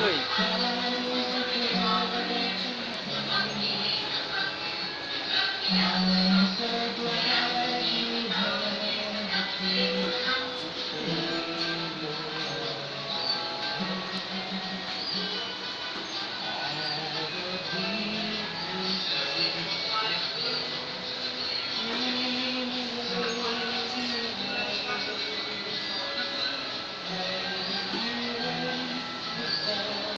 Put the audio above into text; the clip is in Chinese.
对。嗯